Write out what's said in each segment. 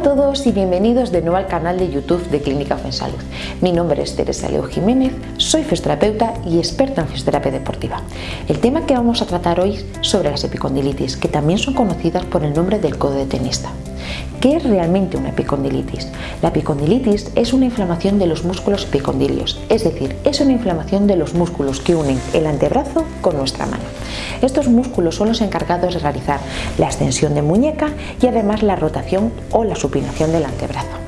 todos y bienvenidos de nuevo al canal de YouTube de Clínica Salud. Mi nombre es Teresa Leo Jiménez, soy fisioterapeuta y experta en fisioterapia deportiva. El tema que vamos a tratar hoy es sobre las epicondilitis, que también son conocidas por el nombre del codo de tenista. ¿Qué es realmente una epicondilitis? La epicondilitis es una inflamación de los músculos epicondilios, es decir, es una inflamación de los músculos que unen el antebrazo con nuestra mano. Estos músculos son los encargados de realizar la extensión de muñeca y además la rotación o la supinación del antebrazo.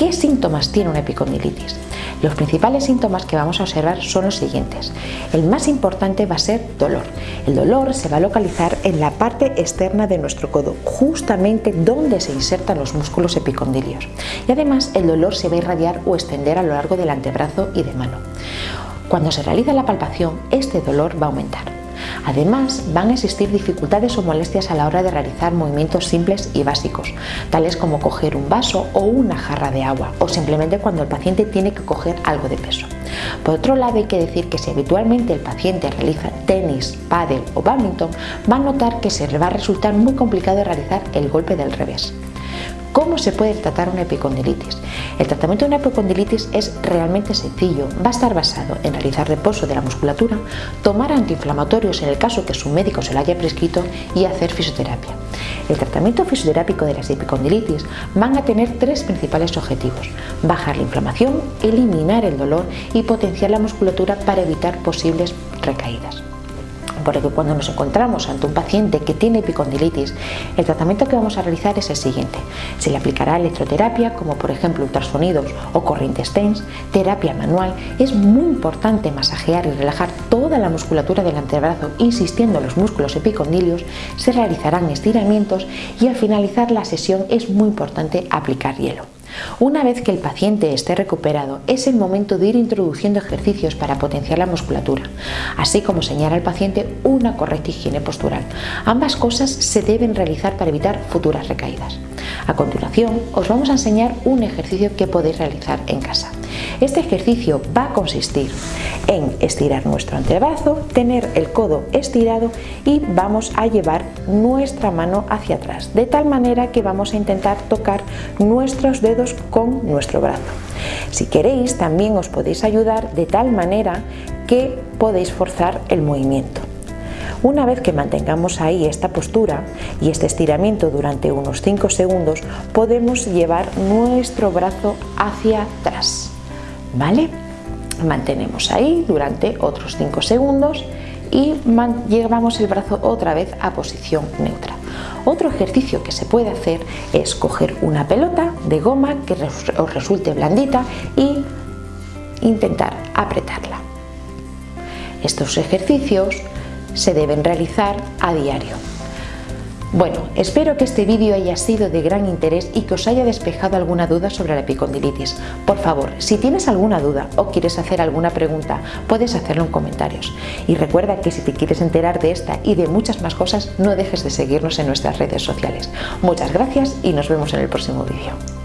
¿Qué síntomas tiene una epicondilitis? Los principales síntomas que vamos a observar son los siguientes. El más importante va a ser dolor. El dolor se va a localizar en la parte externa de nuestro codo, justamente donde se insertan los músculos epicondilios. Y además el dolor se va a irradiar o extender a lo largo del antebrazo y de mano. Cuando se realiza la palpación, este dolor va a aumentar. Además, van a existir dificultades o molestias a la hora de realizar movimientos simples y básicos, tales como coger un vaso o una jarra de agua, o simplemente cuando el paciente tiene que coger algo de peso. Por otro lado, hay que decir que si habitualmente el paciente realiza tenis, pádel o badminton, va a notar que se le va a resultar muy complicado realizar el golpe del revés. ¿Cómo se puede tratar una epicondilitis? El tratamiento de una epicondilitis es realmente sencillo. Va a estar basado en realizar reposo de la musculatura, tomar antiinflamatorios en el caso que su médico se lo haya prescrito y hacer fisioterapia. El tratamiento fisioterápico de las epicondilitis van a tener tres principales objetivos. Bajar la inflamación, eliminar el dolor y potenciar la musculatura para evitar posibles recaídas porque cuando nos encontramos ante un paciente que tiene epicondilitis, el tratamiento que vamos a realizar es el siguiente. Se le aplicará electroterapia, como por ejemplo ultrasonidos o corrientes TENS, terapia manual. Es muy importante masajear y relajar toda la musculatura del antebrazo, insistiendo en los músculos epicondilios. Se realizarán estiramientos y al finalizar la sesión es muy importante aplicar hielo. Una vez que el paciente esté recuperado, es el momento de ir introduciendo ejercicios para potenciar la musculatura, así como señalar al paciente una correcta higiene postural. Ambas cosas se deben realizar para evitar futuras recaídas. A continuación, os vamos a enseñar un ejercicio que podéis realizar en casa. Este ejercicio va a consistir en estirar nuestro antebrazo, tener el codo estirado y vamos a llevar nuestra mano hacia atrás, de tal manera que vamos a intentar tocar nuestros dedos con nuestro brazo. Si queréis, también os podéis ayudar de tal manera que podéis forzar el movimiento. Una vez que mantengamos ahí esta postura y este estiramiento durante unos 5 segundos, podemos llevar nuestro brazo hacia atrás. ¿Vale? Mantenemos ahí durante otros 5 segundos y llevamos el brazo otra vez a posición neutra. Otro ejercicio que se puede hacer es coger una pelota de goma que os resulte blandita y intentar apretarla. Estos ejercicios se deben realizar a diario. Bueno, espero que este vídeo haya sido de gran interés y que os haya despejado alguna duda sobre la epicondilitis. Por favor, si tienes alguna duda o quieres hacer alguna pregunta, puedes hacerlo en comentarios. Y recuerda que si te quieres enterar de esta y de muchas más cosas, no dejes de seguirnos en nuestras redes sociales. Muchas gracias y nos vemos en el próximo vídeo.